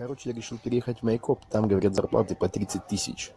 короче я решил переехать в майкоп. Там говорят зарплаты по тридцать тысяч.